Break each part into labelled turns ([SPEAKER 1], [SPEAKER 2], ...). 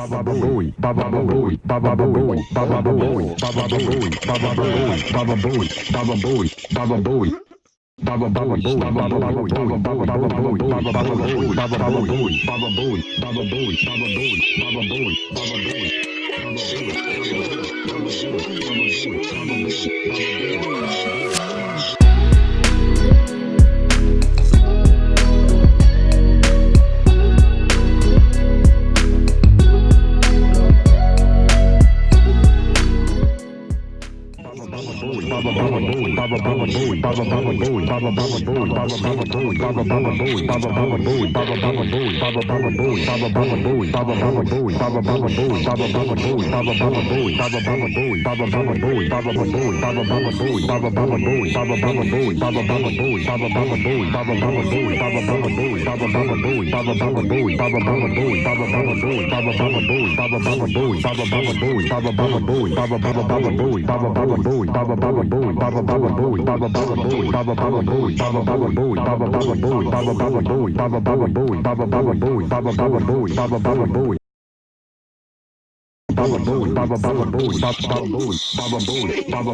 [SPEAKER 1] Baba Bowie, Baba Bowie, Baba Bowie, Baba Bowie, Baba Bowie, Baba Bowie, Baba Bowie, Baba Bowie, Baba Bowie. Baba Bowie, Baba Bowie, Baba Bowie, Baba Bowie, Baba Bowie, Baba Bowie, Baba Bowie, Baba Bowie, Baba Bowie, Baba Baba Baba Bowie, Baba Baba Bowie, Baba Baba Bowie, Baba Baba Bowie, Baba Baba Bowie, Baba Baba Baba Bowie, Baba Bowie, Baba
[SPEAKER 2] Bowie, Baba Bowie, Baba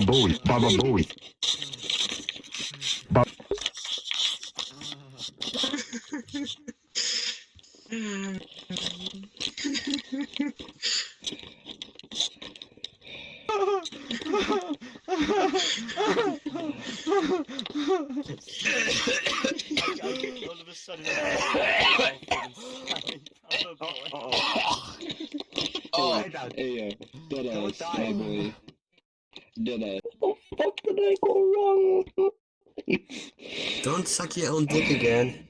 [SPEAKER 2] Bowie, Baba Bowie.
[SPEAKER 3] Oh,
[SPEAKER 4] Hey, uh, dead
[SPEAKER 3] Don't
[SPEAKER 4] ass, my boy. Dead ass.
[SPEAKER 3] What the fuck did I go wrong?
[SPEAKER 5] Don't suck your own dick again.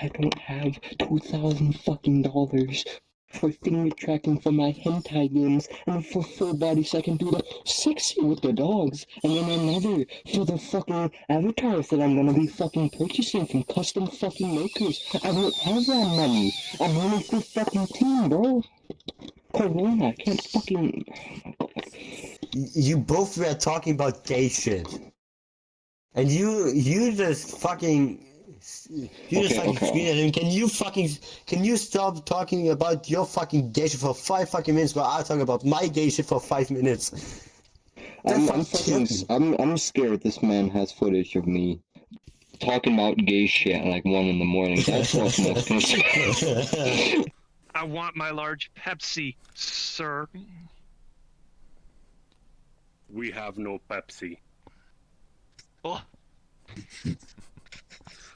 [SPEAKER 4] I don't have two thousand fucking dollars for finger tracking for my hentai games and for full body so I can do the sexy with the dogs and then another for the fucking avatars that I'm gonna be fucking purchasing from custom fucking makers. I don't have that money. I'm only for fucking team, bro. Oh, Corona, I can't fucking.
[SPEAKER 5] You both were talking about gay shit. And you, you just fucking, you just fucking
[SPEAKER 4] okay.
[SPEAKER 5] scream at him. Can you fucking, can you stop talking about your fucking gay shit for five fucking minutes while I talk about my gay shit for five minutes?
[SPEAKER 4] I'm, I'm
[SPEAKER 5] fucking
[SPEAKER 4] fucking.
[SPEAKER 5] kills me.
[SPEAKER 4] I'm, I'm scared this man has footage of me talking about gay shit at like one in the morning. That's what's most.
[SPEAKER 6] I want my large Pepsi, sir.
[SPEAKER 7] We have no Pepsi.
[SPEAKER 6] Oh.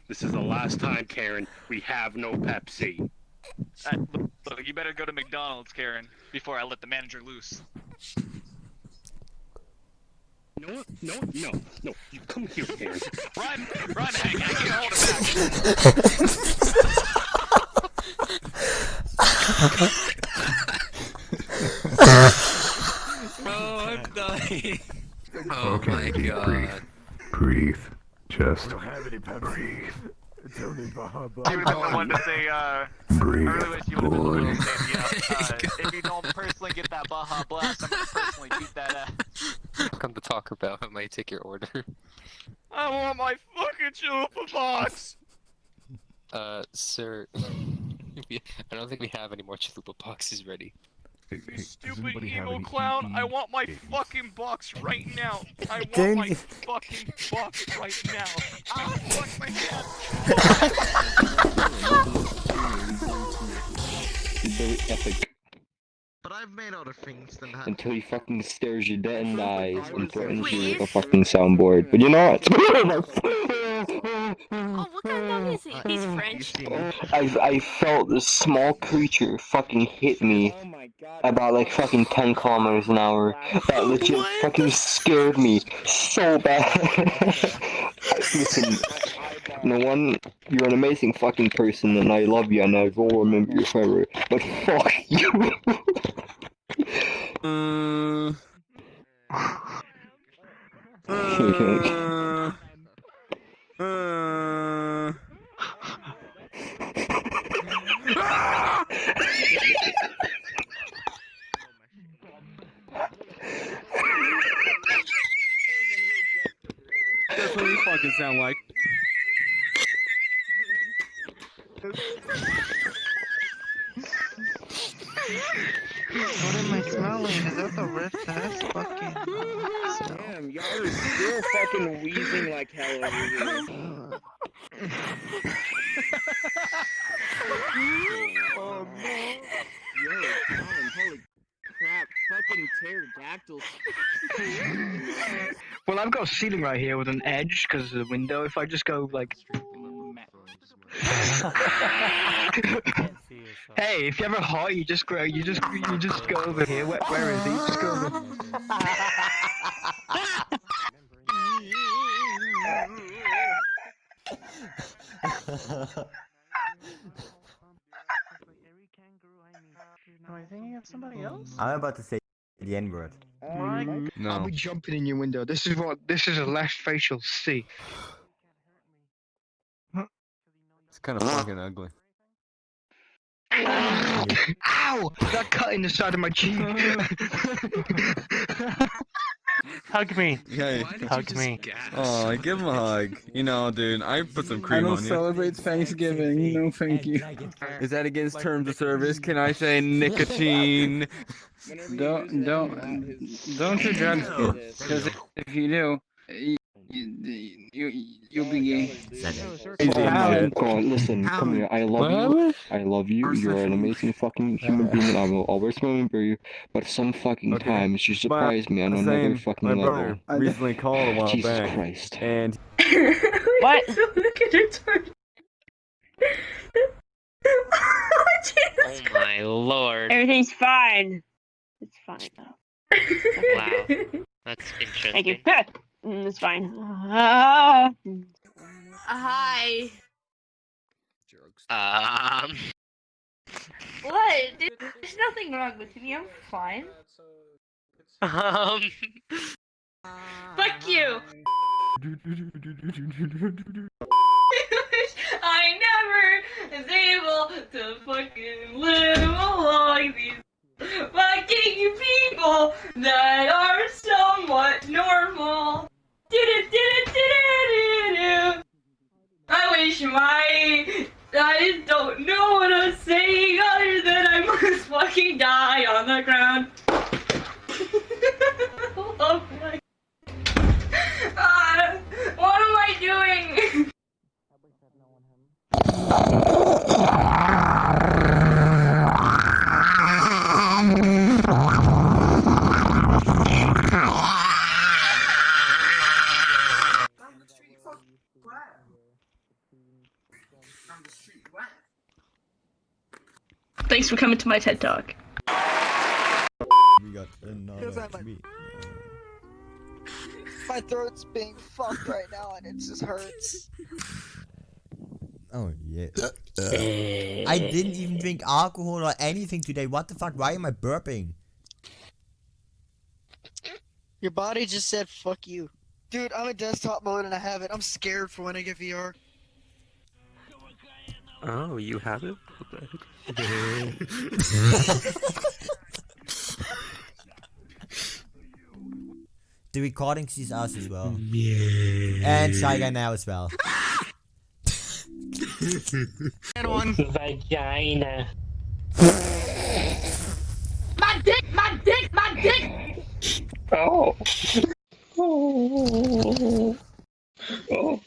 [SPEAKER 7] This is the last time, Karen. We have no Pepsi.
[SPEAKER 2] Uh, look, look, you better go to McDonald's, Karen, before I let the manager loose.
[SPEAKER 7] No, no, no, no. You come here, Karen.
[SPEAKER 2] Run! Run, Hank! I can't hold it back!
[SPEAKER 3] Oh, I'm dying. Oh
[SPEAKER 1] Okay,
[SPEAKER 3] my
[SPEAKER 1] deep
[SPEAKER 3] god.
[SPEAKER 1] breathe. Breathe. Just
[SPEAKER 8] have any Pepsi.
[SPEAKER 1] breathe.
[SPEAKER 8] It's only Baja
[SPEAKER 2] You
[SPEAKER 8] Blast.
[SPEAKER 2] would have the one to say, uh,
[SPEAKER 1] Breathe.
[SPEAKER 2] really wish you would have been the one
[SPEAKER 1] Boy.
[SPEAKER 2] to say, uh, if you don't personally get that Baja Blast, I'm gonna personally beat that ass.
[SPEAKER 3] Come to Taco Bell. I might take your order.
[SPEAKER 2] I want my fucking chalupa box!
[SPEAKER 3] Uh, sir. We- I don't think we have any more chalupa boxes ready.
[SPEAKER 1] Hey,
[SPEAKER 2] You
[SPEAKER 1] hey,
[SPEAKER 2] stupid
[SPEAKER 1] anybody
[SPEAKER 2] evil clown, I want my
[SPEAKER 1] games?
[SPEAKER 2] fucking box right now! I want
[SPEAKER 5] Don't
[SPEAKER 2] my fucking box right now! Ah, fuck my head!
[SPEAKER 4] It's very epic
[SPEAKER 9] But I've made other things than that.
[SPEAKER 4] until he fucking stares you dead in the eyes and threatens you with a fucking soundboard. But you know what?
[SPEAKER 10] Oh, what kind of dog is he? He's French.
[SPEAKER 9] see me.
[SPEAKER 4] I I felt this small creature fucking hit me oh about like fucking 10 kilometers an hour. That legit fucking scared me so bad. Listen, no one, you're an amazing fucking person and I love you and I will remember you forever. But fuck you.
[SPEAKER 3] Uh,
[SPEAKER 8] That's what you fucking sound like.
[SPEAKER 9] What am I smelling? Is that the rift? That's fucking.
[SPEAKER 4] Damn, y'all are still fucking wheezing like hell over here.
[SPEAKER 9] oh no.
[SPEAKER 4] Yo, Colin, holy crap, fucking pterodactyls.
[SPEAKER 6] Well, I've got a ceiling right here with an edge because of the window. If I just go like, hey, if you ever hot, you just grow. you just, you just go over here. Where, where is he? Just go over.
[SPEAKER 9] Am I thinking of somebody else?
[SPEAKER 5] I'm about to say the N word. Mm, no.
[SPEAKER 6] I'll be jumping in your window. This is what. This is a left facial C.
[SPEAKER 8] It's kind of fucking ugly.
[SPEAKER 6] Ow! That cut in the side of my cheek.
[SPEAKER 9] Hug me.
[SPEAKER 8] Hey.
[SPEAKER 9] Hug me.
[SPEAKER 8] Oh, give him a hug. You know, dude, I put some cream.
[SPEAKER 11] on I don't
[SPEAKER 8] on you.
[SPEAKER 11] celebrate Thanksgiving. No, thank you.
[SPEAKER 8] Is that against terms of service? Can I say nicotine?
[SPEAKER 11] Don't don't don't you judge me, because if you do, you you you'll be gay.
[SPEAKER 4] Colin, Colin, listen, come here. I love you. I love you. You're an amazing fucking human being, and I will always remember you. But some fucking
[SPEAKER 8] Okay.
[SPEAKER 4] times you surprise me on another
[SPEAKER 8] Same.
[SPEAKER 4] fucking
[SPEAKER 8] My
[SPEAKER 4] level.
[SPEAKER 8] brother recently called a while
[SPEAKER 4] Jesus
[SPEAKER 8] back,
[SPEAKER 4] Christ.
[SPEAKER 8] and
[SPEAKER 10] What? Look at her turn.
[SPEAKER 3] Oh my lord.
[SPEAKER 10] Everything's fine. It's fine now.
[SPEAKER 3] Wow. That's interesting.
[SPEAKER 10] Thank you. Mm, It's fine. Ah.
[SPEAKER 12] Hi.
[SPEAKER 3] Um.
[SPEAKER 12] What? There's nothing wrong with me. I'm fine.
[SPEAKER 3] Um.
[SPEAKER 12] Fuck you. I never was able to fucking live along these fucking people that are somewhat normal. I wish my I don't know what I'm saying other than I must fucking die on the ground. Thanks for coming to my TED Talk.
[SPEAKER 13] We got another
[SPEAKER 14] like-
[SPEAKER 13] tweet.
[SPEAKER 14] My throat's being fucked right now and it just hurts.
[SPEAKER 13] Oh yeah. Uh, uh. I didn't even drink alcohol or anything today. What the fuck? Why am I burping?
[SPEAKER 14] Your body just said fuck you. Dude, I'm in desktop mode and I have it. I'm scared for when I get VR.
[SPEAKER 3] Oh, you have it? The
[SPEAKER 13] The recording sees us as well. Yeah. And Shy Guy now as well.
[SPEAKER 14] Vagina.
[SPEAKER 12] My dick, my dick, my dick!
[SPEAKER 14] Oh. Oh. Oh.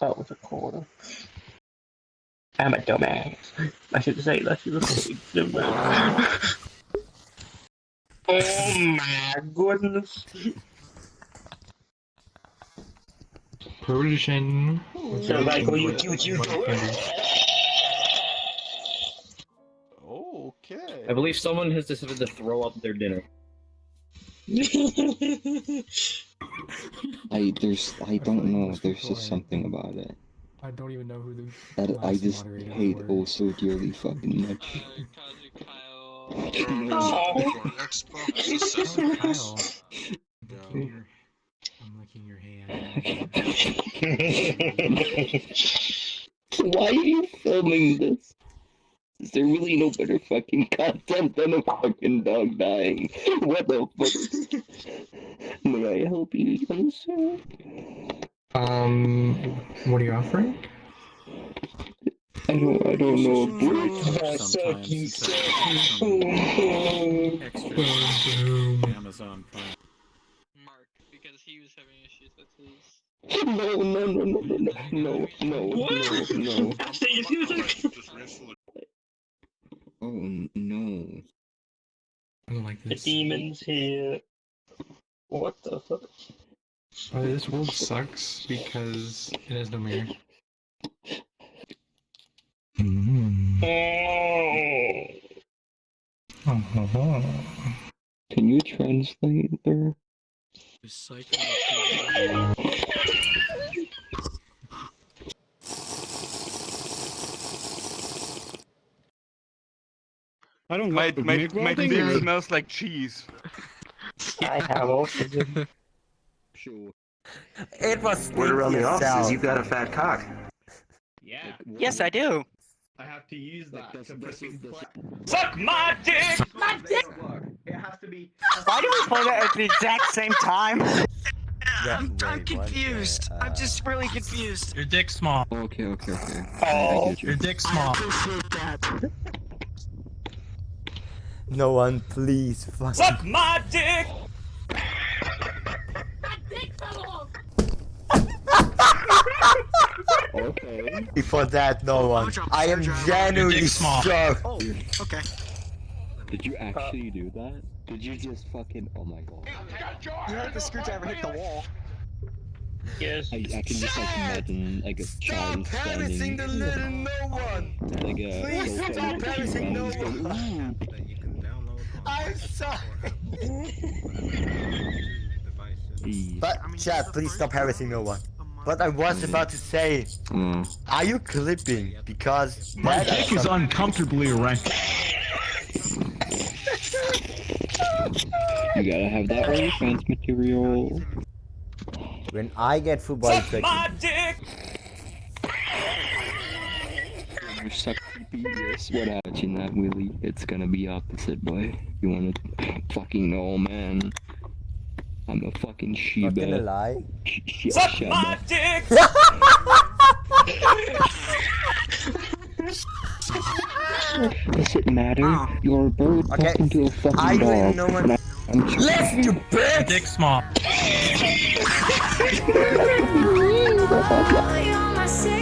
[SPEAKER 14] That was a quarter. I'm a dumbass. I should say that you were a dumbass. oh my goodness.
[SPEAKER 4] Persian.
[SPEAKER 14] So like, will you, you, you do
[SPEAKER 9] Okay.
[SPEAKER 15] I believe someone has decided to throw up their dinner.
[SPEAKER 4] I there's I don't know. There's just something about it
[SPEAKER 16] I don't even know who the
[SPEAKER 4] that I just hate
[SPEAKER 16] were.
[SPEAKER 4] oh so dearly fucking much. Oh.
[SPEAKER 16] Oh, I'm licking your hand.
[SPEAKER 4] Why are you filming this? Is there really no better fucking content than a fucking dog dying? What the fuck? May I help you, young sir?
[SPEAKER 16] Um, what are you offering?
[SPEAKER 4] I don't, I don't know if birds suck, you suck, boom, boom.
[SPEAKER 16] Amazon Prime.
[SPEAKER 17] Mark, because he was having issues with his.
[SPEAKER 4] No, no, no, no, no, no, no, no, no, no. Oh no.
[SPEAKER 16] I don't like
[SPEAKER 14] The demon's here. What the fuck?
[SPEAKER 16] Uh, this world sucks because it has no mirror.
[SPEAKER 4] Can you translate there?
[SPEAKER 1] I don't my, my, my dick smells like cheese.
[SPEAKER 14] I have autism.
[SPEAKER 4] Sure.
[SPEAKER 13] It was
[SPEAKER 18] Word around the office is you've got a fat cock.
[SPEAKER 19] Yeah.
[SPEAKER 20] Yes, I do.
[SPEAKER 19] I have to use that to freaking
[SPEAKER 20] Suck my dick!
[SPEAKER 19] My dick! It has to be.
[SPEAKER 20] Why do we play that at the exact same time?
[SPEAKER 13] I'm,
[SPEAKER 20] I'm confused. I'm just really confused.
[SPEAKER 12] Your dick's small.
[SPEAKER 4] Okay, okay, okay.
[SPEAKER 20] Oh.
[SPEAKER 4] I get you.
[SPEAKER 12] Your dick's small.
[SPEAKER 13] No one, please. Fuck.
[SPEAKER 20] Suck my dick! My dick fell off!
[SPEAKER 4] okay.
[SPEAKER 13] For that, no oh, one. I am genuinely shocked.
[SPEAKER 20] Oh, okay.
[SPEAKER 4] Did you actually do that? Did you just fucking? Oh my god.
[SPEAKER 20] You heard the screwdriver hit the wall.
[SPEAKER 14] Yes.
[SPEAKER 4] I, I can just like imagine like a child standing
[SPEAKER 13] no one.
[SPEAKER 4] like a
[SPEAKER 13] Please stop
[SPEAKER 4] and
[SPEAKER 13] harassing no one. I'm sorry. But chat, please stop harassing no one. But I was about to say,
[SPEAKER 4] Mm.
[SPEAKER 13] are you clipping? Because
[SPEAKER 21] My dick is uncomfortably erect.
[SPEAKER 4] You gotta have that OnlyFans material.
[SPEAKER 13] When I get full body
[SPEAKER 20] Suck my dick!
[SPEAKER 4] You suck yes. What happens in that Willy? It's gonna be opposite, boy. You wanna fucking know, man? I'm a fucking
[SPEAKER 13] not gonna lie.
[SPEAKER 4] Sh- sh-
[SPEAKER 20] Suck my dick!
[SPEAKER 4] Does it matter? Ah. You're a bird
[SPEAKER 13] Okay,
[SPEAKER 4] talking to a fucking
[SPEAKER 13] I
[SPEAKER 4] dog.
[SPEAKER 13] really know what-
[SPEAKER 4] I- I'm tr-
[SPEAKER 13] Left you bitch!
[SPEAKER 12] Dick's small.
[SPEAKER 22] You're my savior.